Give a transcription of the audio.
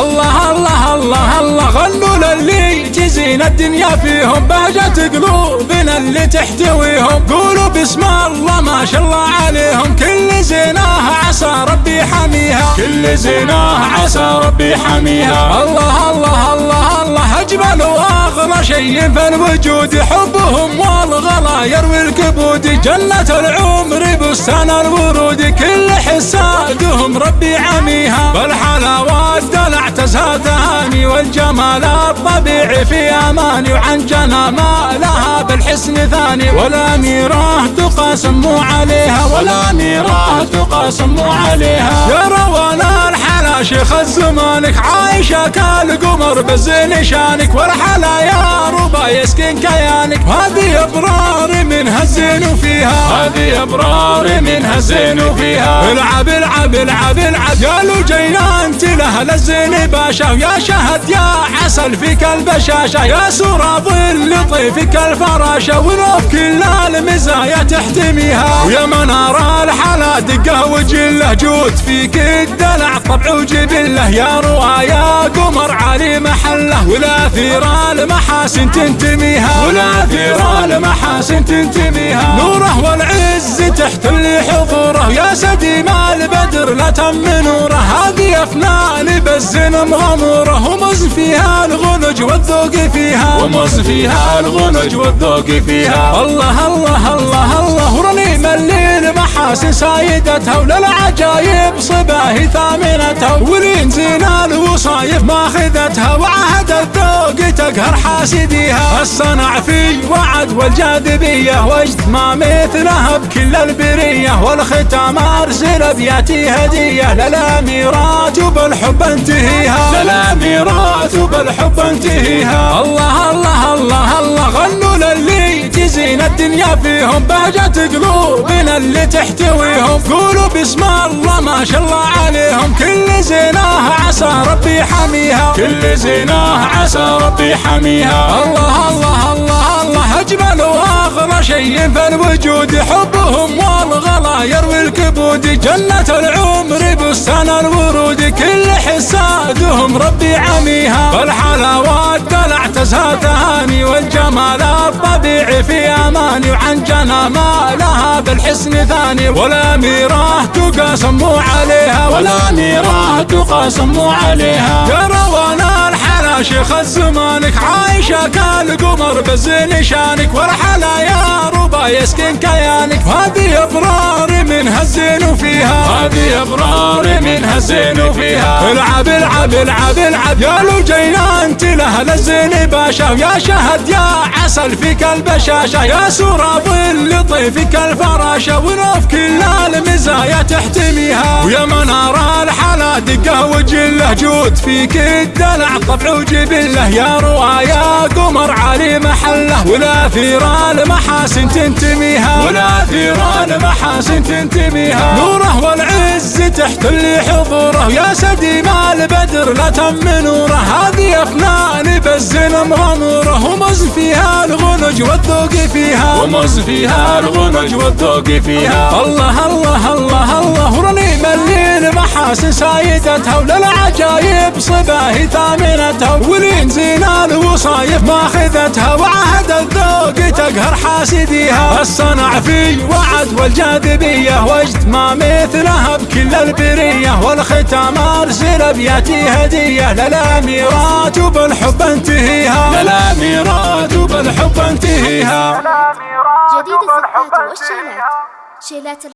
الله الله الله الله غنوا للي تزين الدنيا فيهم بهجة قلوبنا اللي تحتويهم. قولوا بسم الله ما شاء الله عليهم كل زيناها ربي حميها كل زيناها عسى ربي حميها. الله اجمل واغلى شيء في الوجود حبهم والغلا يروي الكبود. جنة العمر بستان الورود كل حسادهم ربي عميها. بالحلاوات دلع تزهى تهاني والجمال الطبيعي في آماني وعن جنى ما لها بالحسن ثاني. والاميره تقاسم عليها والاميره تقاسم عليها. يا روانا الحلا شيخ الزمانك عايشة كالقمر بزين شانك والحلا يا ربا يسكن كيانك هذه ابرار منها الزين فيها. هذه أبرار منها الزين فيها. العب العب العب العب. يا لجينا أنت له الزين باشا يا شهد يا عسل فيك البشاشه يا سورة ظل طيفك الفراشه ولو كل المزايا تحتميها. ويا منار الحلا دقة وجله جود فيك الدلع طبع وجبلة. يا روايا قمر علي محلة ولا ثير المحاسن تنتميها. ولا ثير المحاسن تنتميها. نوره والعز تحتل حضوره يا سديم البدر لا تم نوره. هذه افنان بالزن مغموره ومز فيها الغنج والذوق فيها. ومز فيها الغنج والذوق فيها. الله الله الله الله. ورنيم الليل محاسن سايدتها وللعجايب صباهي ثامنتها ولين زين الوصايف ماخذتها وعهد الذوق تقهر حاسديها. الصنع في وعد والجاذبية وجد ما مثلها بكل البرية. والختام أرسل بياتي هدية. للاميرات وبالحب انتهيها. للاميرات وبالحب انتهيها. الله الله الله الله غنوا للي تزين الدنيا فيهم. بهجة قلوبنا اللي تحتويهم. قولوا بسم الله ما شاء الله عليهم. كل زيناها عسى ربي حميها. كل زيناها عسى ربي حميها. الله الله الله الله. أجمل واغلى شيء في الوجود حبهم والغلا. يروي الكبود جنة العمر بستان الورود. كل حسادهم ربي عميها. بالحلاوات دلع تزهى تهاني والجمال الطبيعي في أماني. وعن جنى ما لها بالحسن ثاني. والاميره تقاسم عليها. والاميره تقاسم عليها. يا روانا الحلا شيخ الزمانك. عايشة كالقمر بزين شانك. والحلا يا ربا يسكن كيانك. هذه فيها هذه ابرار منها الزين فيها. العب العب العب العب يا لجينا أنت له الزين باشا يا شهد يا عسل فيك البشاشه يا سورة ظل طيفك الفراشه ونوف كل المزايا تحتميها. ويا منار الحلا دقة وجله جود فيك الدلع طبع وجبله. يا روايا قمر علي محله. ولا ثير المحاسن تنتميها. ولا ثير المحاسن تنتميها. نوره والعز تحتل حضوره. يا سديم البدر لا تم نوره. هذه افنان بالزن مغموره ومز فيها الغنج والذوق فيها. ومز فيها الغنج والذوق فيها. الله الله الله الله. ورنيم الليل محاسن سايدتها. وللعجايب صباهي ثامنتها. ولين زين الوصايف ماخذتها. وعهد الذوق تقهر حاسديها. الصنع في وعد والجاذبية. وجد ما مثلها بكل البرية. والختام أرسل بياتي هدية. للاميرات وبالحب انتهيها. للاميرات وبالحب انتهيها. جديد الزفات والشيلات شيلات